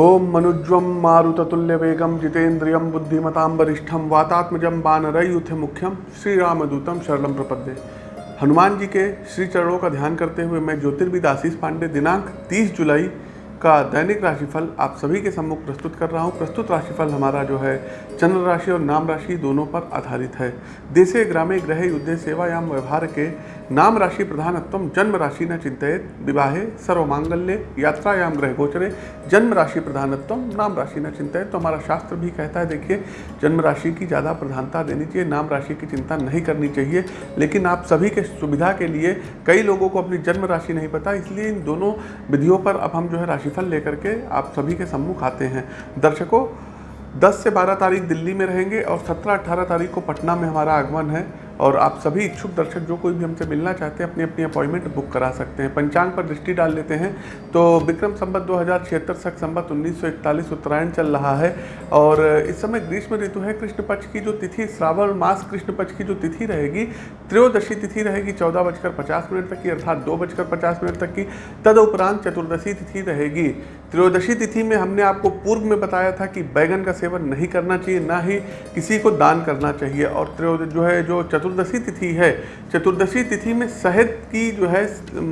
ओम मनुज्वम मारुततुल्य वेगम जितेन्द्रियम बुद्धिमताम वरिष्ठम बानर बानरयुथ मुख्यम श्री रामदूतम शरणम प्रपद्ये। हनुमान जी के श्री चरणों का ध्यान करते हुए मैं ज्योतिर्विद आशीष पांडे, दिनांक 30 जुलाई का दैनिक राशिफल आप सभी के सम्मुख प्रस्तुत कर रहा हूँ। प्रस्तुत राशिफल हमारा जो है, चंद्र राशि और नाम राशि दोनों पर आधारित है। देशे ग्रामे ग्रह युद्धे सेवायाम व्यवहार के नाम राशि प्रधानत्व जन्म राशि न चिंतित विवाहे सर्व सर्वमांगल्य, यात्रायाम ग्रह गोचरे, जन्म राशि प्रधानत्व नाम राशि न चिंतित तो हमारा शास्त्र भी कहता है, देखिए, जन्म राशि की ज़्यादा प्रधानता देनी चाहिए, नाम राशि की चिंता नहीं करनी चाहिए। लेकिन आप सभी के सुविधा के लिए कई लोगों को अपनी जन्म राशि नहीं पता, इसलिए इन दोनों विधियों पर अब हम जो है राशिफल लेकर के आप सभी के सम्मुख आते हैं। दर्शकों 10 से 12 तारीख दिल्ली में रहेंगे और 17-18 तारीख को पटना में हमारा आगमन है। और आप सभी इच्छुक दर्शक, जो कोई भी हमसे मिलना चाहते हैं, अपनी अपनी अपॉइंटमेंट बुक करा सकते हैं। पंचांग पर दृष्टि डाल लेते हैं। तो विक्रम संबत दो हज़ार छिहत्तर, सख संबत उन्नीस उत्तरायण चल रहा है। और इस समय ग्रीष्म ऋतु है। कृष्ण पक्ष की जो तिथि, श्रावण मास कृष्ण पक्ष की जो तिथि रहेगी, त्रयोदशी तिथि रहेगी, चौदह बजकर पचास मिनट तक की, अर्थात दो बजकर पचास मिनट तक की। तद उपरांत चतुर्दशी तिथि रहेगी। त्रयोदशी तिथि में हमने आपको पूर्व में बताया था कि बैगन का सेवन नहीं करना चाहिए, ना ही किसी को दान करना चाहिए। और त्रयोद, जो है, जो चतुर्दशी तिथि है, चतुर्दशी तिथि में शहद की, जो है,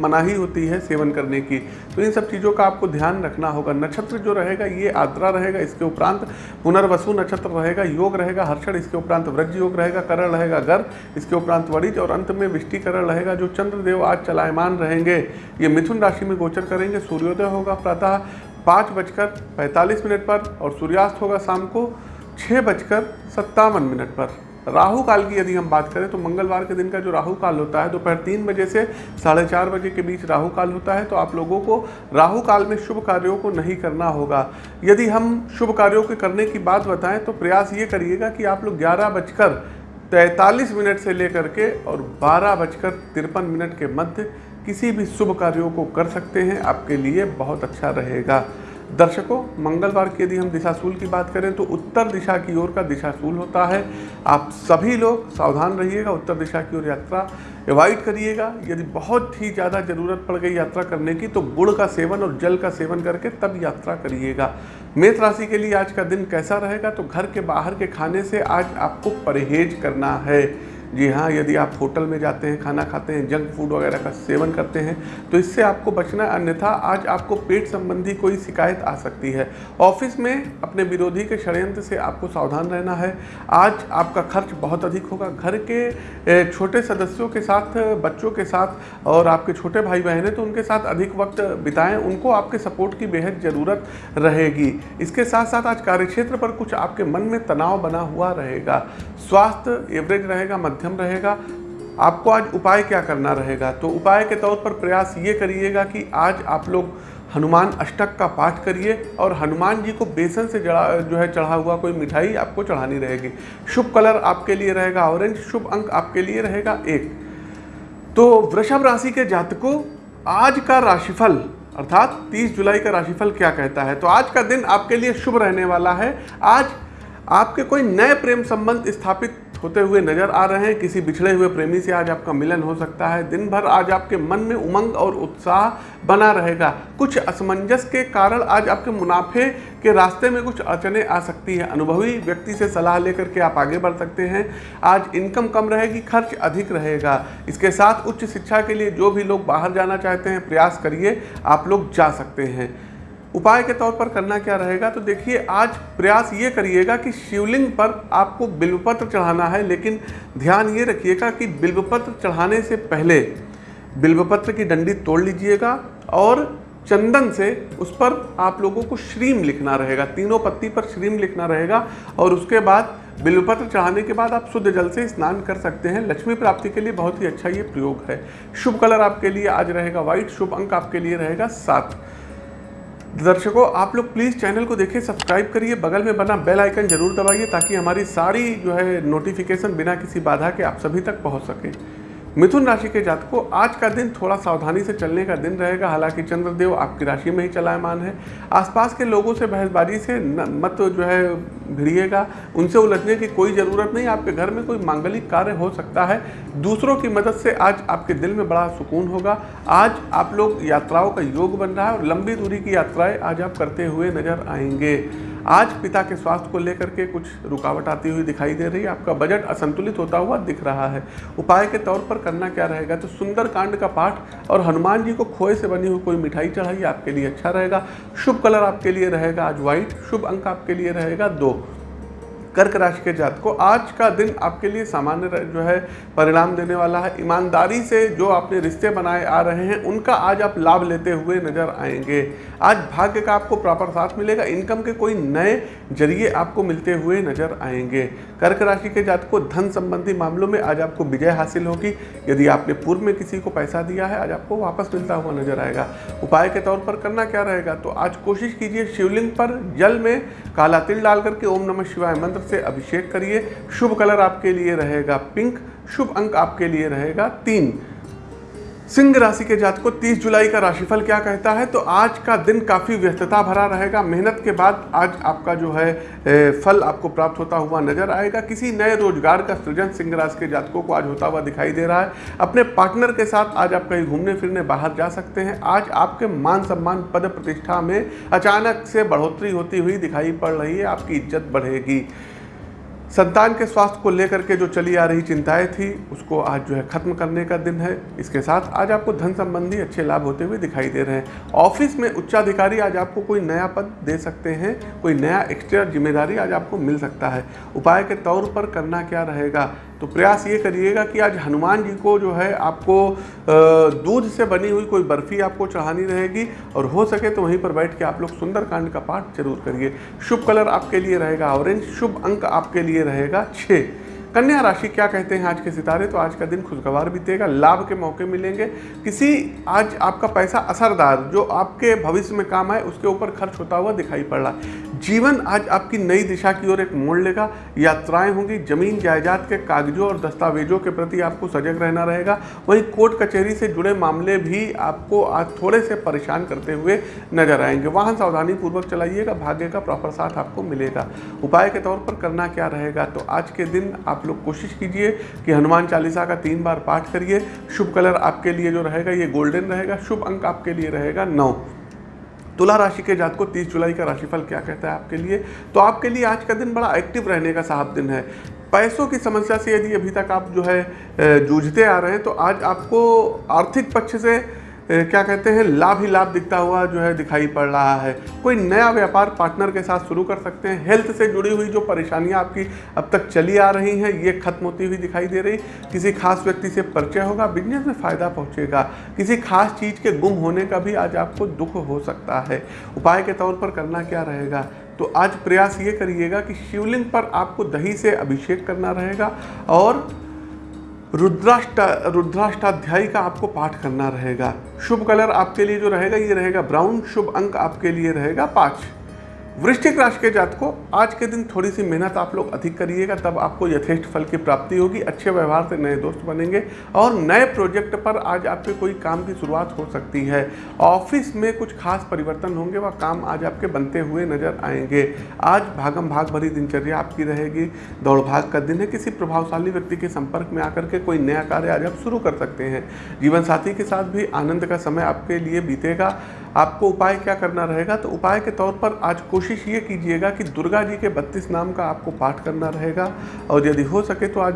मनाही होती है सेवन करने की। तो इन सब चीज़ों का आपको ध्यान रखना होगा। नक्षत्र जो रहेगा, ये आद्रा रहेगा, इसके उपरांत पुनर्वसु नक्षत्र रहेगा, योग रहेगा, हर्षण, इसके उपरांत व्रज योग रहेगा, करण रहेगा गर इसके उपरांत वरिज और अंत में विष्टिकरण रहेगा, जो चंद्रदेव आज चलायमान रहेंगे। ये मिथुन राशि में गोचर करेंगे, सूर्योदय होगा, प्रातः पाँच बजकर पैंतालीस मिनट पर और सूर्यास्त होगा शाम को छः बजकर सत्तावन मिनट पर। राहु काल की यदि हम बात करें तो मंगलवार के दिन का जो राहु काल होता है, दोपहर तीन बजे से साढ़े चार बजे के बीच राहु काल होता है तो आप लोगों को राहु काल में शुभ कार्यों को नहीं करना होगा। यदि हम शुभ कार्यों के करने की बात बताएँ तो प्रयास ये करिएगा कि आप लोग ग्यारह बजकर तैंतालीस मिनट से लेकर के और बारह बजकर तिरपन मिनट के मध्य किसी भी शुभ कार्यों को कर सकते हैं, आपके लिए बहुत अच्छा रहेगा। दर्शकों, मंगलवार की यदि हम दिशाशूल की बात करें तो उत्तर दिशा की ओर का दिशाशूल होता है। आप सभी लोग सावधान रहिएगा, उत्तर दिशा की ओर यात्रा अवॉइड करिएगा। यदि बहुत ही ज़्यादा ज़रूरत पड़ गई यात्रा करने की तो गुड़ का सेवन और जल का सेवन करके तब यात्रा करिएगा। मेष राशि के लिए आज का दिन कैसा रहेगा? तो घर के बाहर के खाने से आज आपको परहेज करना है। जी हाँ यदि आप होटल में जाते हैं, खाना खाते हैं जंक फ़ूड वगैरह का सेवन करते हैं तो इससे आपको बचना अन्यथा आज आपको पेट संबंधी कोई शिकायत आ सकती है। ऑफ़िस में अपने विरोधी के षड्यंत्र से आपको सावधान रहना है। आज आपका खर्च बहुत अधिक होगा। घर के छोटे सदस्यों के साथ, बच्चों के साथ और आपके छोटे भाई बहन हैं तो उनके साथ अधिक वक्त बिताएँ। उनको आपके सपोर्ट की बेहद ज़रूरत रहेगी। इसके साथ साथ आज कार्यक्षेत्र पर कुछ आपके मन में तनाव बना हुआ रहेगा। स्वास्थ्य एवरेज रहेगा मध्यम रहेगा। आपको आज उपाय क्या करना रहेगा? तो उपाय के तौर पर प्रयास ये करिएगा कि आज आप लोग हनुमान अष्टक का पाठ करिए और हनुमान जी को बेसन से जड़ा, जो है चढ़ा हुआ कोई मिठाई आपको चढ़ानी रहेगी। शुभ कलर आपके लिए रहेगा, ऑरेंज, शुभ अंक आपके लिए रहेगा एक। तो वृषभ राशि के जातकों, आज का राशिफल, अर्थात 30 जुलाई का राशिफल क्या कहता है? तो आज का दिन आपके लिए शुभ रहने वाला है। आज आपके कोई नए प्रेम संबंध स्थापित होते हुए नज़र आ रहे हैं। किसी बिछड़े हुए प्रेमी से आज आपका मिलन हो सकता है। दिन भर आज आपके मन में उमंग और उत्साह बना रहेगा। कुछ असमंजस के कारण आज आपके मुनाफे के रास्ते में कुछ अड़चने आ सकती है। अनुभवी व्यक्ति से सलाह लेकर के आप आगे बढ़ सकते हैं। आज इनकम कम रहेगी, खर्च अधिक रहेगा। इसके साथ उच्च शिक्षा के लिए जो भी लोग बाहर जाना चाहते हैं, प्रयास करिए, आप लोग जा सकते हैं। उपाय के तौर पर करना क्या रहेगा? तो देखिए, आज प्रयास ये करिएगा कि शिवलिंग पर आपको बिल्वपत्र चढ़ाना है, लेकिन ध्यान ये रखिएगा कि बिल्वपत्र चढ़ाने से पहले बिल्वपत्र की डंडी तोड़ लीजिएगा और चंदन से उस पर आप लोगों को श्रीम लिखना रहेगा। तीनों पत्ती पर श्रीम लिखना रहेगा और उसके बाद बिल्वपत्र चढ़ाने के बाद आप शुद्ध जल से स्नान कर सकते हैं। लक्ष्मी प्राप्ति के लिए बहुत ही अच्छा ये प्रयोग है। शुभ कलर आपके लिए आज रहेगा व्हाइट, शुभ अंक आपके लिए रहेगा सात। दर्शकों आप लोग प्लीज़ चैनल को देखिए सब्सक्राइब करिए बगल में बना बेल आइकन ज़रूर दबाइए ताकि हमारी सारी जो है नोटिफिकेशन बिना किसी बाधा के आप सभी तक पहुँच सके। मिथुन राशि के जातकों आज का दिन थोड़ा सावधानी से चलने का दिन रहेगा। हालाँकि चंद्रदेव आपकी राशि में ही चलायमान है। आसपास के लोगों से बहसबाजी से न, मत जो है भिड़िएगा, उनसे उलझने की कोई ज़रूरत नहीं, आपके घर में कोई मांगलिक कार्य हो सकता है। दूसरों की मदद से आज आपके दिल में बड़ा सुकून होगा। आज आप लोग यात्राओं का योग बन रहा है और लंबी दूरी की यात्राएँ आज आप करते हुए नज़र आएँगे। आज पिता के स्वास्थ्य को लेकर के कुछ रुकावट आती हुई दिखाई दे रही है। आपका बजट असंतुलित होता हुआ दिख रहा है। उपाय के तौर पर करना क्या रहेगा? तो सुंदर कांड का पाठ और हनुमान जी को खोए से बनी हुई कोई मिठाई चढ़ाइए आपके लिए अच्छा रहेगा। शुभ कलर आपके लिए रहेगा आज व्हाइट शुभ अंक आपके लिए रहेगा दो। कर्क राशि के जात को आज का दिन आपके लिए सामान्य जो है, परिणाम देने वाला है। ईमानदारी से जो आपने रिश्ते बनाए आ रहे हैं, उनका आज आप लाभ लेते हुए नज़र आएँगे। आज भाग्य का आपको प्रॉपर साथ मिलेगा, इनकम के कोई नए ज़रिए आपको मिलते हुए नज़र आएँगे। कर्क राशि के जात को धन संबंधी मामलों में आज आपको विजय हासिल होगी। यदि आपने पूर्व में किसी को पैसा दिया है, आज आपको वापस मिलता हुआ नज़र आएगा। उपाय के तौर पर करना क्या रहेगा? तो आज कोशिश कीजिए शिवलिंग पर जल में काला तिल डाल करके ओम नमः शिवाय मंत्र से अभिषेक करिए। शुभ कलर आपके लिए रहेगा पिंक, शुभ अंक आपके लिए रहेगा तीन। सिंह राशि के जात को 30 जुलाई का राशिफल क्या कहता है? तो आज का दिन काफ़ी व्यस्तता भरा रहेगा। मेहनत के बाद आज आपका जो है फल आपको प्राप्त होता हुआ नज़र आएगा। किसी नए रोज़गार का सृजन सिंह राशि के जातकों को आज होता हुआ दिखाई दे रहा है। अपने पार्टनर के साथ आज आप कहीं घूमने फिरने बाहर जा सकते हैं। आज आपके मान सम्मान पद प्रतिष्ठा में अचानक से बढ़ोतरी होती हुई दिखाई पड़ रही है। आपकी इज़्ज़त बढ़ेगी। संतान के स्वास्थ्य को लेकर के जो चली आ रही चिंताएँ थी, उसको आज जो है खत्म करने का दिन है। इसके साथ आज आपको धन संबंधी अच्छे लाभ होते हुए दिखाई दे रहे हैं। ऑफ़िस में उच्चाधिकारी आज आपको कोई नया पद दे सकते हैं, कोई नया एक्स्ट्रा ज़िम्मेदारी आज आपको मिल सकता है। उपाय के तौर पर करना क्या रहेगा? तो प्रयास ये करिएगा कि आज हनुमान जी को जो है आपको दूध से बनी हुई कोई बर्फ़ी आपको चढ़ानी रहेगी और हो सके तो वहीं पर बैठ के आप लोग सुंदरकांड का पाठ ज़रूर करिए। शुभ कलर आपके लिए रहेगा, ऑरेंज शुभ अंक आपके लिए रहेगा छः कन्या राशि क्या कहते हैं आज के सितारे? तो आज का दिन खुशगवार बीतेगा, लाभ के मौके मिलेंगे। किसी, आज आपका पैसा असरदार, जो आपके भविष्य में काम आए, उसके ऊपर खर्च होता हुआ दिखाई पड़ रहा है। जीवन आज आपकी नई दिशा की ओर एक मोड़ लेगा। यात्राएँ होंगी, ज़मीन, जायदाद के कागजों और दस्तावेजों के प्रति आपको सजग रहना रहेगा। वहीं कोर्ट कचहरी से जुड़े मामले भी आपको आज थोड़े से परेशान करते हुए नज़र आएँगे। वाहन सावधानी पूर्वक चलाइएगा, भाग्य का प्रॉपर साथ आपको मिलेगा। उपाय के तौर पर करना क्या रहेगा? तो आज के दिन आप लोग कोशिश कीजिए कि हनुमान चालीसा का तीन बार पाठ करिए। शुभ कलर आपके लिए जो रहेगा, ये गोल्डन रहेगा। शुभ अंक आपके लिए रहेगा नौ। तुला राशि के जात को 30 जुलाई का राशिफल क्या कहता है आपके लिए? तो आपके लिए आज का दिन बड़ा एक्टिव रहने का साहब दिन है। पैसों की समस्या से यदि अभी तक आप जो है जूझते आ रहे हैं तो आज आपको आर्थिक पक्ष से क्या कहते हैं, लाभ ही लाभ दिखता हुआ जो है दिखाई पड़ रहा है। कोई नया व्यापार पार्टनर के साथ शुरू कर सकते हैं। हेल्थ से जुड़ी हुई जो परेशानियाँ आपकी अब तक चली आ रही हैं, ये खत्म होती हुई दिखाई दे रही। किसी खास व्यक्ति से परिचय होगा, बिज़नेस में फ़ायदा पहुंचेगा। किसी खास चीज़ के गुम होने का भी आज आपको दुख हो सकता है। उपाय के तौर पर करना क्या रहेगा? तो आज प्रयास ये करिएगा कि शिवलिंग पर आपको दही से अभिषेक करना रहेगा और रुद्राष्ट, रुद्राष्टाध्याय का आपको पाठ करना रहेगा। शुभ कलर आपके लिए जो रहेगा, ये रहेगा ब्राउन। शुभ अंक आपके लिए रहेगा पाँच। वृश्चिक राशि के जात को आज के दिन थोड़ी सी मेहनत आप लोग अधिक करिएगा, तब आपको यथेष्ट फल की प्राप्ति होगी, अच्छे व्यवहार से नए दोस्त बनेंगे और नए प्रोजेक्ट पर आज आपके कोई काम की शुरुआत हो सकती है। ऑफ़िस में कुछ खास परिवर्तन होंगे, वह काम आज आपके बनते हुए नज़र आएँगे। आज भागम भाग भरी दिनचर्या आपकी रहेगी, दौड़ भाग का दिन है, किसी प्रभावशाली व्यक्ति के संपर्क में आकर के कोई नया कार्य आज आप शुरू कर सकते हैं। जीवन साथी के साथ भी आनंद का समय आपके लिए बीतेगा। आपको उपाय क्या करना रहेगा? तो उपाय के तौर पर आज कोशिश ये कीजिएगा कि दुर्गा जी के बत्तीस नाम का आपको पाठ करना रहेगा। और यदि हो सके तो आज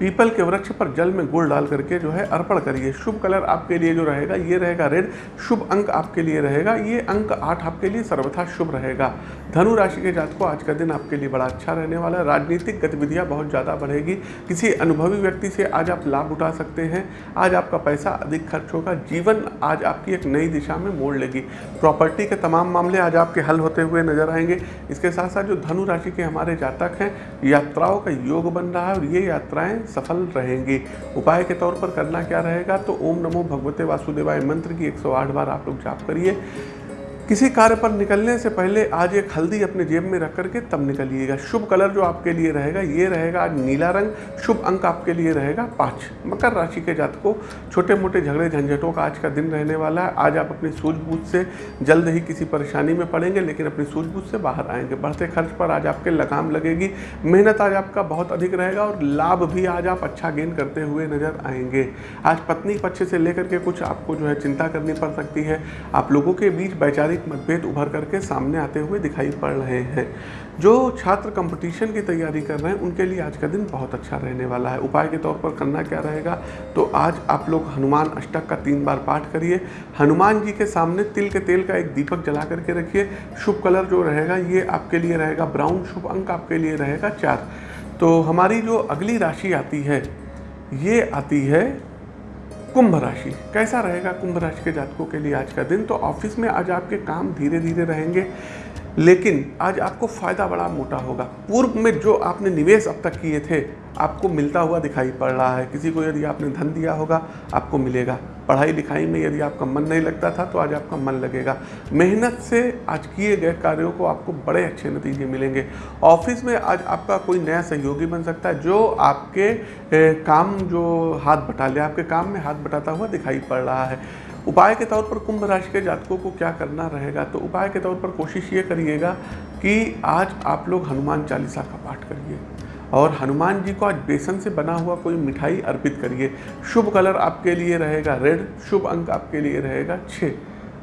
पीपल के वृक्ष पर जल में गुड़ डाल करके जो है अर्पण करिए। शुभ कलर आपके लिए जो रहेगा, ये रहेगा रेड। शुभ अंक आपके लिए रहेगा। ये अंक आठ आपके लिए सर्वथा शुभ रहेगा। धनु राशि के जात को आज का दिन आपके लिए बड़ा अच्छा रहने वाला है। राजनीतिक गतिविधियाँ बहुत ज़्यादा बढ़ेगी। किसी अनुभवी व्यक्ति से आज आप लाभ उठा सकते हैं। आज आपका पैसा, अधिक खर्च होगा। जीवन आज आपकी एक नई दिशा में मोड़ लेगी। प्रॉपर्टी के तमाम मामले आज आपके हल होते हुए नज़र आएँगे। इसके साथ साथ जो धनु राशि के हमारे जातक हैं, यात्राओं का योग बन रहा है और ये यात्राएँ सफल रहेंगी। उपाय के तौर पर करना क्या रहेगा? तो ओम नमो भगवते वासुदेवाय मंत्र की 108 बार आप लोग जाप करिए। किसी कार्य पर निकलने से पहले आज एक हल्दी अपने जेब में रख करके तब निकलिएगा। शुभ कलर जो आपके लिए रहेगा, ये रहेगा आज नीला रंग, शुभ अंक आपके लिए रहेगा पाँच। मकर राशि के जातकों छोटे मोटे झगड़े, झंझटों का आज का दिन रहने वाला है। आज आप अपनी सूझबूझ से जल्द ही किसी परेशानी में पड़ेंगे, लेकिन अपनी सूझबूझ से बाहर आएँगे। बढ़ते खर्च पर आज आपके लगाम लगेगी। मेहनत आज आपका बहुत अधिक रहेगा और लाभ भी आज आप अच्छा गेन करते हुए नज़र आएँगे। आज पत्नी पक्ष से लेकर के कुछ आपको जो है चिंता करनी पड़ सकती है। आप लोगों के बीच वैचारिक पारिवारिक मतभेद उभर करके सामने आते हुए दिखाई पड़ रहे हैं। जो छात्र कंपटीशन की तैयारी कर रहे हैं, उनके लिए आज का दिन बहुत अच्छा रहने वाला है। उपाय के तौर पर करना क्या रहेगा? तो आज आप लोग हनुमान अष्टक का तीन बार पाठ करिए। हनुमान जी के सामने तिल के तेल का एक दीपक जला करके रखिए। शुभ कलर जो रहेगा, ये आपके लिए रहेगा ब्राउन, शुभ अंक आपके लिए रहेगा चार। तो हमारी जो अगली राशि आती है, ये आती है कुंभ राशि। कैसा रहेगा कुंभ राशि के जातकों के लिए आज का दिन? तो ऑफ़िस में आज आपके काम धीरे धीरे रहेंगे। लेकिन आज आपको फ़ायदा बड़ा मोटा होगा। पूर्व में जो आपने निवेश अब तक किए थे, आपको मिलता हुआ दिखाई पड़ रहा है। किसी को यदि आपने धन दिया होगा, आपको मिलेगा। पढ़ाई लिखाई में यदि आपका मन नहीं लगता था तो आज आपका मन लगेगा। मेहनत से आज किए गए कार्यों को आपको बड़े अच्छे नतीजे मिलेंगे। ऑफ़िस में आज आपका कोई नया सहयोगी बन सकता है, जो आपके काम जो हाथ बटा ले, आपके काम में हाथ बटाता हुआ दिखाई पड़ रहा है। उपाय के तौर पर कुंभ राशि के जातकों को क्या करना रहेगा? तो उपाय के तौर पर कोशिश ये करिएगा कि आज आप लोग हनुमान चालीसा का पाठ करिए। और हनुमान जी को आज बेसन से बना हुआ कोई मिठाई अर्पित करिए। शुभ कलर आपके लिए रहेगा, रेड शुभ अंक आपके लिए रहेगा छः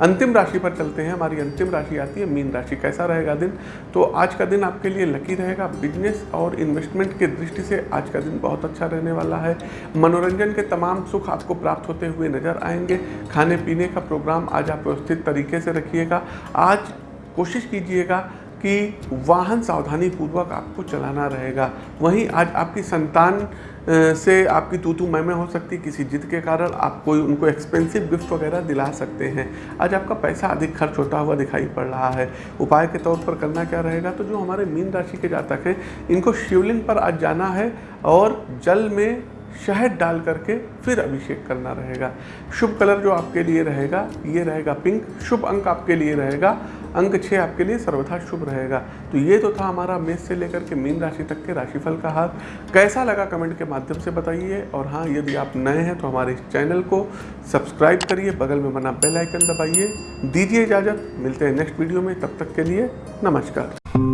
अंतिम राशि पर चलते हैं। हमारी अंतिम राशि आती है, मीन राशि। कैसा रहेगा दिन? तो आज का दिन आपके लिए लकी रहेगा। बिज़नेस और इन्वेस्टमेंट के दृष्टि से आज का दिन बहुत अच्छा रहने वाला है। मनोरंजन के तमाम सुख आपको प्राप्त होते हुए नज़र आएँगे। खाने पीने का प्रोग्राम आज आप व्यवस्थित तरीके से रखिएगा। आज कोशिश कीजिएगा कि वाहन सावधानी पूर्वक आपको चलाना रहेगा। वहीं आज आपकी संतान से आपकी तू तू मैं मैं हो सकती, किसी जिद के कारण आप कोई उनको एक्सपेंसिव गिफ्ट वगैरह दिला सकते हैं। आज आपका पैसा अधिक खर्च होता हुआ दिखाई पड़ रहा है। उपाय के तौर पर करना क्या रहेगा? तो जो हमारे मीन राशि के जातक हैं, इनको शिवलिंग पर आज जाना है और जल में शहद डाल करके फिर अभिषेक करना रहेगा। शुभ कलर जो आपके लिए रहेगा, ये रहेगा पिंक। शुभ अंक आपके लिए रहेगा अंक छः आपके लिए सर्वथा शुभ रहेगा। तो ये तो था हमारा मेष से लेकर के मीन राशि तक के राशिफल का हाथ कैसा लगा कमेंट के माध्यम से बताइए। और हाँ यदि आप नए हैं तो हमारे इस चैनल को सब्सक्राइब करिए, बगल में बना बेल आइकन दबाइए। दीजिए इजाज़त। मिलते हैं नेक्स्ट वीडियो में। तब तक के लिए नमस्कार।